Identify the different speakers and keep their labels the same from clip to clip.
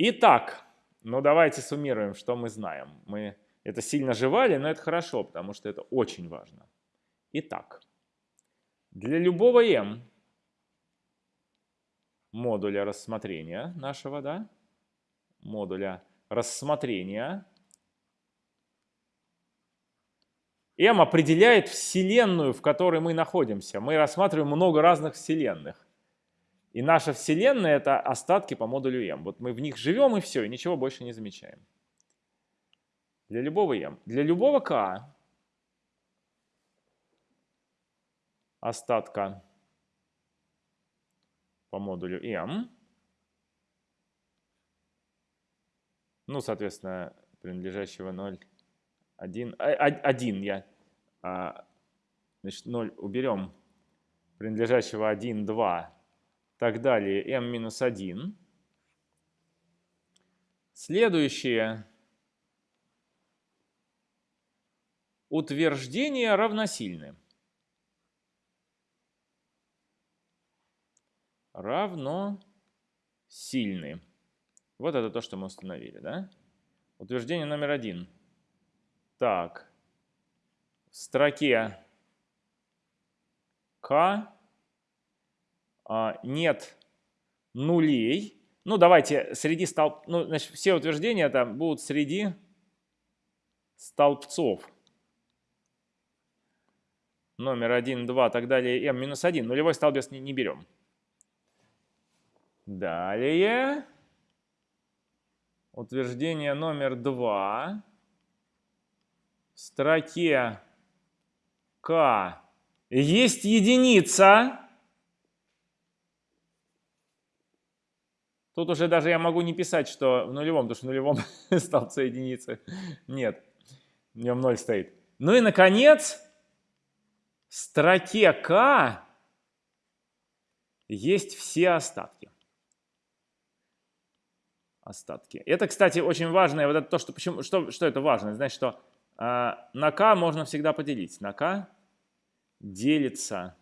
Speaker 1: Итак, ну давайте суммируем, что мы знаем. Мы это сильно жевали, но это хорошо, потому что это очень важно. Итак, для любого m модуля рассмотрения нашего, да, модуля рассмотрения, m определяет вселенную, в которой мы находимся. Мы рассматриваем много разных вселенных. И наша вселенная — это остатки по модулю m. Вот мы в них живем и все, и ничего больше не замечаем. Для любого m. Для любого k остатка по модулю m. Ну, соответственно, принадлежащего 0, 1, 1 я, а, значит, 0 уберем, принадлежащего 1, 2, так далее, m минус 1. Следующее утверждения равносильны. равно сильны. Вот это то, что мы установили, да? Утверждение номер один. Так, в строке k нет нулей. Ну, давайте среди столб... Ну, значит, все утверждения там будут среди столбцов. Номер 1, 2, так далее, m минус 1. Нулевой столбец не, не берем. Далее. Утверждение номер два. В строке К есть единица. Тут уже даже я могу не писать, что в нулевом, потому что в нулевом столбце единицы. Нет, в нем ноль стоит. Ну и, наконец, в строке К есть все остатки остатки. Это, кстати, очень важно. Вот это то, что, почему, что, что это важно? Значит, что э, на k можно всегда поделить. На k делится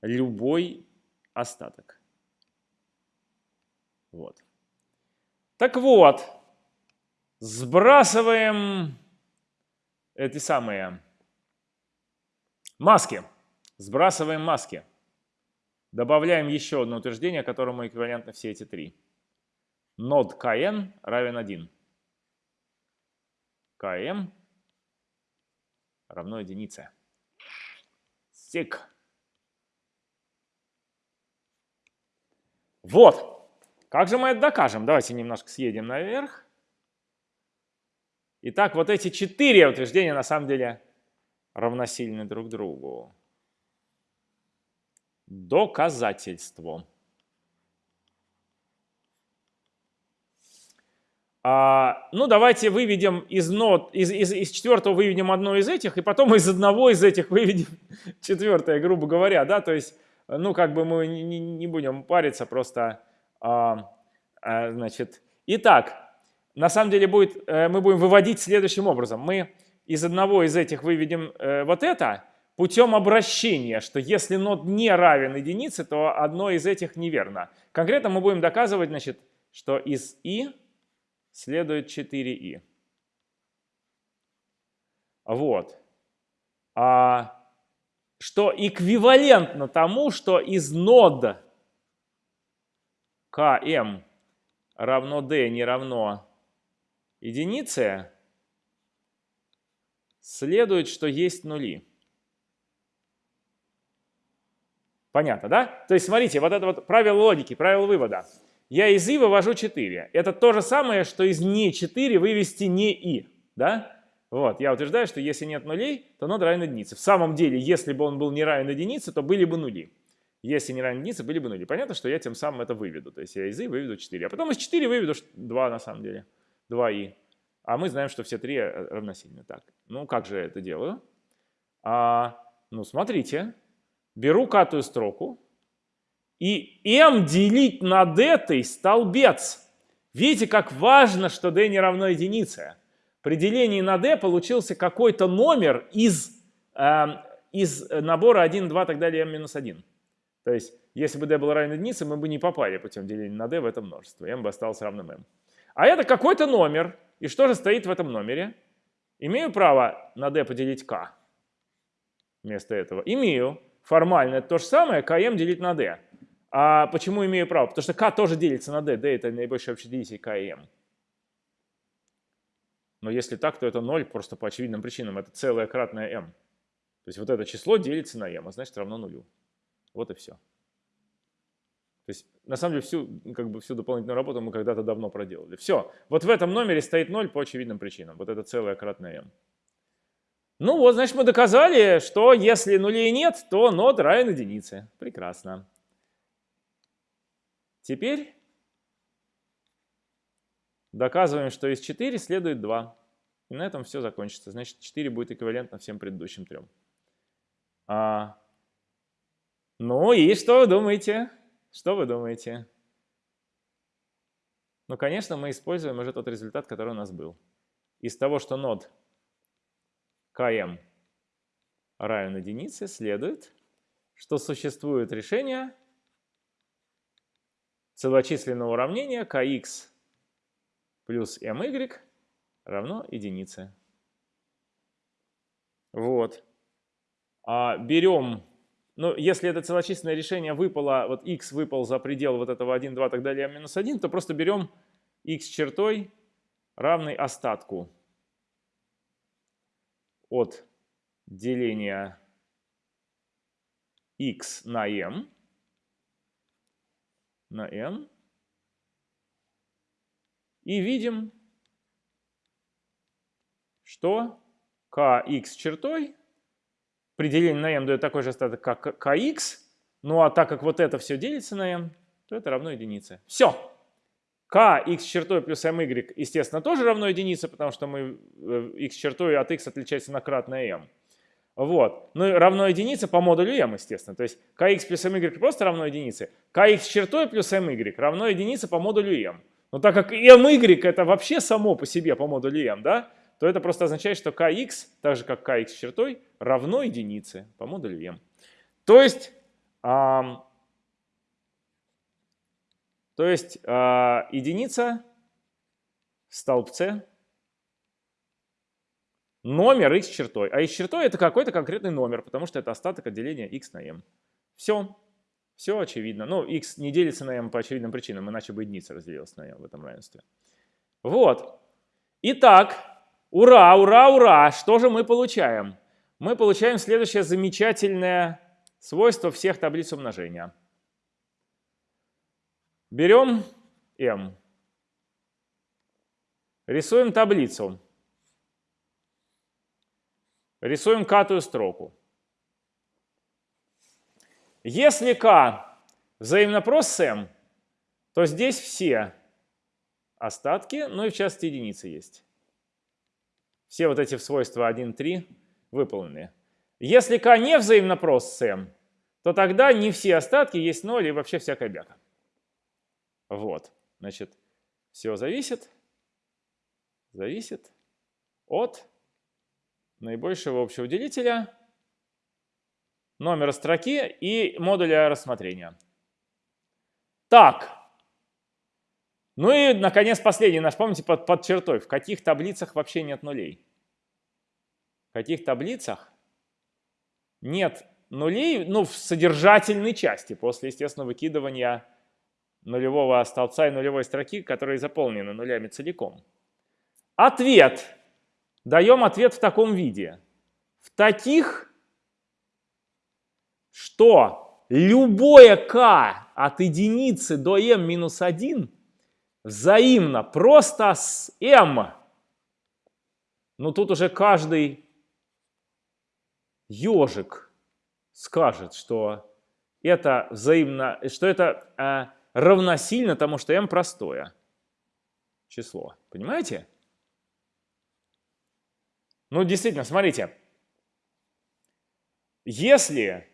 Speaker 1: любой остаток. Вот. Так вот, сбрасываем эти самые маски. Сбрасываем маски. Добавляем еще одно утверждение, которому эквивалентны все эти три нод kn равен 1. km равно единице. Сек. Вот. Как же мы это докажем? Давайте немножко съедем наверх. Итак, вот эти четыре утверждения на самом деле равносильны друг другу. Доказательство. А, ну, давайте выведем из нот, из, из, из четвертого выведем одно из этих, и потом из одного из этих выведем четвертое, грубо говоря, да, то есть, ну, как бы мы не, не будем париться, просто, значит, итак, на самом деле будет, э, мы будем выводить следующим образом. Мы из одного из этих выведем э, вот это путем обращения, что если нот не равен единице, то одно из этих неверно. Конкретно мы будем доказывать, значит, что из и следует 4i. Вот. А, что эквивалентно тому, что из нода km равно d не равно единице, следует, что есть нули. Понятно, да? То есть, смотрите, вот это вот правило логики, правило вывода я из и вывожу 4. Это то же самое, что из не 4 вывести не и. Да? Вот, я утверждаю, что если нет нулей, то нод равен единице. В самом деле, если бы он был не равен единице, то были бы нули. Если не равен единице, были бы нули. Понятно, что я тем самым это выведу. То есть я из и выведу 4. А потом из 4 выведу 2 на самом деле. 2и. А мы знаем, что все три э, равносильны. Так, ну как же я это делаю? А, ну смотрите, беру катую строку, и m делить над этой столбец. Видите, как важно, что d не равно единице. При делении на d получился какой-то номер из, э, из набора 1, 2, так далее, m минус 1. То есть если бы d был равен единице, мы бы не попали путем деления на d в это множество. m бы осталось равным m. А это какой-то номер. И что же стоит в этом номере? Имею право на d поделить k вместо этого? Имею. Формально это то же самое, km делить на d. А почему имею право? Потому что k тоже делится на d. d это наибольший общий делитель km. Но если так, то это 0 просто по очевидным причинам. Это целое кратное m. То есть вот это число делится на m, а значит равно нулю. Вот и все. То есть, на самом деле, всю, как бы, всю дополнительную работу мы когда-то давно проделали. Все. Вот в этом номере стоит 0 по очевидным причинам. Вот это целое кратное m. Ну вот, значит, мы доказали, что если нулей нет, то нод равен единице. Прекрасно. Теперь доказываем, что из 4 следует 2. И на этом все закончится. Значит, 4 будет эквивалентно всем предыдущим трем. А, ну и что вы думаете? Что вы думаете? Ну, конечно, мы используем уже тот результат, который у нас был. Из того, что нод km равен единице, следует, что существует решение целочисленного уравнения kx плюс my равно единице. Вот. А берем но если это целочисленное решение выпало, вот x выпал за предел вот этого 1, 2, так далее, минус 1, то просто берем x чертой равный остатку от деления x на m на m и видим, что kx чертой при делении на m дает такой же остаток, как kx. Ну а так как вот это все делится на m, то это равно единице. Все. k x чертой плюс my, естественно, тоже равно единице, потому что мы x э, чертой от x отличается на кратное m. Вот. Ну и равно единице по модулю m, естественно. То есть kx плюс my просто равно единице. kx чертой плюс my равно единице по модулю m. Но так как my это вообще само по себе по модулю m, да, то это просто означает, что kx, так же как kx чертой, равно единице по модулю m. То есть, а, то есть а, единица в столбце номер x чертой. А x чертой это какой-то конкретный номер, потому что это остаток отделения x на m. Все. Все очевидно. Ну, x не делится на m по очевидным причинам, иначе бы единица разделилась на m в этом равенстве. Вот. Итак, Ура, ура, ура! Что же мы получаем? Мы получаем следующее замечательное свойство всех таблиц умножения. Берем m. Рисуем таблицу. Рисуем катую строку. Если k взаимнопрос с m, то здесь все остатки, ну и в частности единицы есть все вот эти свойства 1, 3 выполнены. Если k не взаимнопрос с m, то тогда не все остатки есть 0 и вообще всякая бяка. Вот, значит, все зависит, зависит от наибольшего общего делителя, номера строки и модуля рассмотрения. Так, ну и, наконец, последний наш, помните, под, под чертой. В каких таблицах вообще нет нулей? В каких таблицах нет нулей, ну, в содержательной части, после, естественно, выкидывания нулевого столбца и нулевой строки, которые заполнены нулями целиком. Ответ. Даем ответ в таком виде. В таких, что любое k от единицы до m минус 1 взаимно, просто с m. Ну тут уже каждый ежик скажет, что это взаимно, что это э, равносильно тому, что m простое число. Понимаете? Ну, действительно, смотрите. Если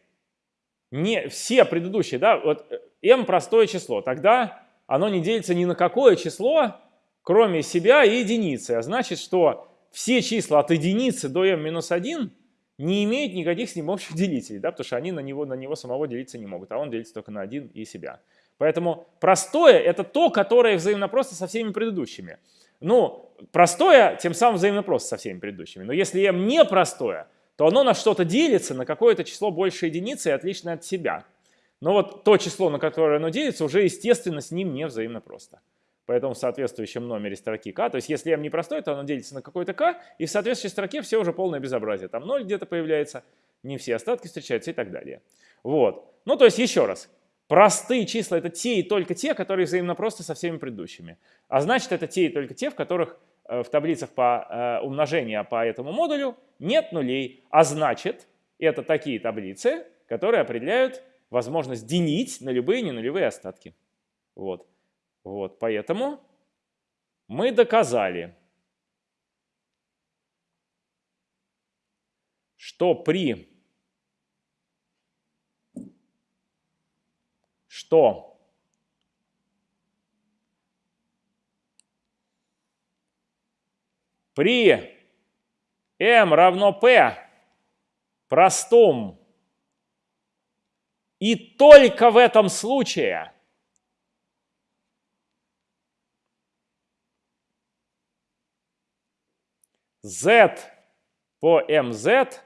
Speaker 1: не все предыдущие, да, вот m простое число, тогда оно не делится ни на какое число, кроме себя и единицы. А значит, что все числа от единицы до m-1 не имеет никаких с ним общих делителей, да, потому что они на него, на него самого делиться не могут, а он делится только на один и себя. Поэтому простое – это то, которое взаимно просто со всеми предыдущими. Ну, простое тем самым взаимно просто со всеми предыдущими. Но если m не простое, то оно на что-то делится, на какое-то число больше единицы и отличное от себя. Но вот то число, на которое оно делится, уже естественно с ним не взаимно просто. Поэтому в соответствующем номере строки k, то есть если m не простой, то оно делится на какой-то k, и в соответствующей строке все уже полное безобразие. Там 0 где-то появляется, не все остатки встречаются и так далее. Вот. Ну, то есть еще раз. Простые числа — это те и только те, которые взаимно просто со всеми предыдущими. А значит, это те и только те, в которых э, в таблицах по э, умножению по этому модулю нет нулей. А значит, это такие таблицы, которые определяют возможность делить на любые ненулевые остатки. Вот. Вот, поэтому мы доказали, что при что при m равно p простом и только в этом случае z по mz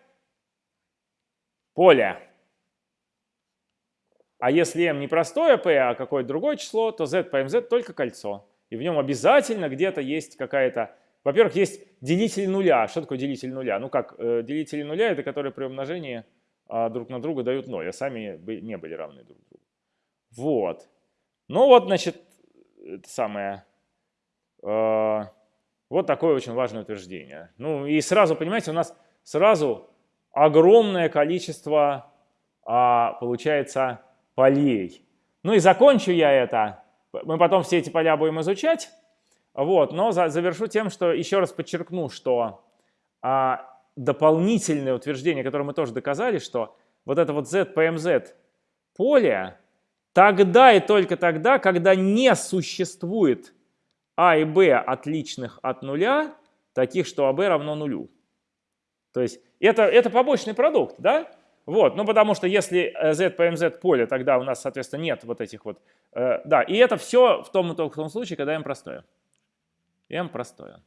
Speaker 1: поле а если m не простое p, а какое-то другое число, то z по mz только кольцо. И в нем обязательно где-то есть какая-то... Во-первых, есть делитель нуля. Что такое делитель нуля? Ну как, э, делители нуля — это которые при умножении э, друг на друга дают 0, а сами не были равны друг другу. Вот. Ну вот, значит, это самое... Э, вот такое очень важное утверждение. Ну и сразу, понимаете, у нас сразу огромное количество, а, получается, полей. Ну и закончу я это. Мы потом все эти поля будем изучать. Вот, но за, завершу тем, что еще раз подчеркну, что а, дополнительное утверждение, которое мы тоже доказали, что вот это вот z по mz поле тогда и только тогда, когда не существует а и b отличных от нуля, таких, что АБ равно нулю. То есть это, это побочный продукт, да? Вот, ну потому что если z по mz поле, тогда у нас, соответственно, нет вот этих вот, э, да, и это все в том, в том случае, когда m простое. m простое.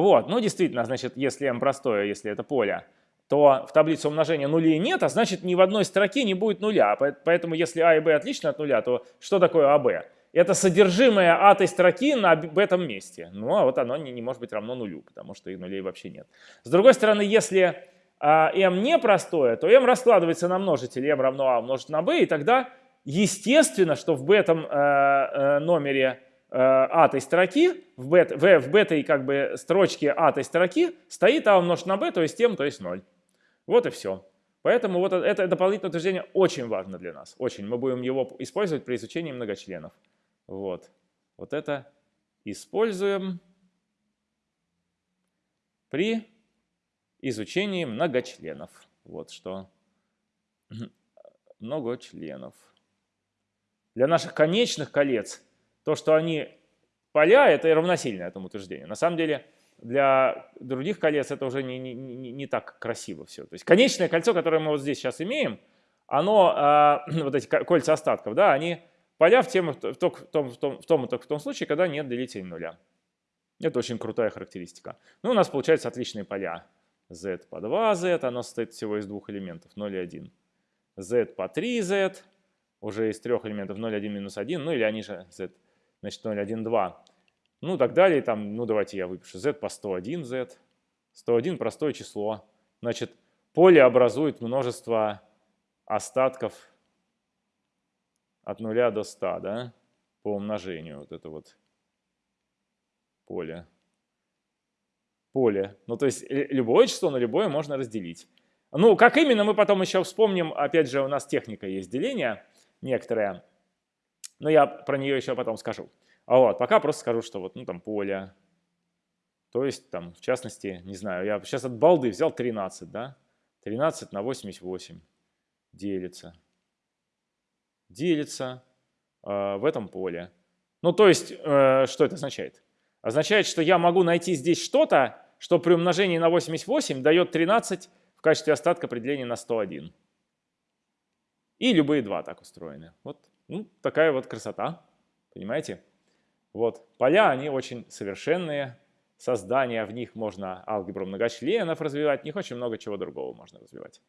Speaker 1: Вот, ну действительно, значит, если m простое, если это поле, то в таблице умножения нулей нет, а значит ни в одной строке не будет нуля. Поэтому если а и b отлично от нуля, то что такое АБ? Это содержимое этой строки на в этом месте. Ну а вот оно не, не может быть равно нулю, потому что и нулей вообще нет. С другой стороны, если а m не простое, то m раскладывается на множитель m равно a умножить на b, и тогда естественно, что в этом э, э, номере э, этой строки, в, бет, в, в этой как бы строчке этой строки стоит а умножить на b, то есть m, то есть 0. Вот и все. Поэтому вот это дополнительное утверждение очень важно для нас. Очень. Мы будем его использовать при изучении многочленов. Вот. Вот это используем при изучении многочленов. Вот что. Многочленов. Для наших конечных колец то, что они поля, это равносильно этому утверждению. На самом деле для других колец это уже не, не, не, не так красиво все. То есть конечное кольцо, которое мы вот здесь сейчас имеем, оно, э, вот эти кольца остатков, да, они поля в, тем, в, том, в, том, в, том, в том и только в том случае, когда нет делителей нуля. Это очень крутая характеристика. Ну, у нас получаются отличные поля z по 2z, оно состоит всего из двух элементов, 0 и 1. z по 3z, уже из трех элементов 0, 1, минус 1, ну или они же z, значит 0, 1, 2. Ну так далее, там, ну давайте я выпишу z по 101, z. 101 простое число. Значит, поле образует множество остатков от 0 до 100, да, по умножению, вот это вот поле поле. Ну, то есть любое число на любое можно разделить. Ну, как именно, мы потом еще вспомним. Опять же, у нас техника есть деления некоторая. Но я про нее еще потом скажу. А вот, пока просто скажу, что вот, ну, там, поле. То есть, там, в частности, не знаю, я сейчас от балды взял 13, да? 13 на 88 делится. Делится э, в этом поле. Ну, то есть, э, что это означает? Означает, что я могу найти здесь что-то, что при умножении на 88 дает 13 в качестве остатка определения на 101. И любые два так устроены. Вот ну, такая вот красота, понимаете? Вот, поля, они очень совершенные, создания в них можно алгебру многочленов развивать, в них очень много чего другого можно развивать.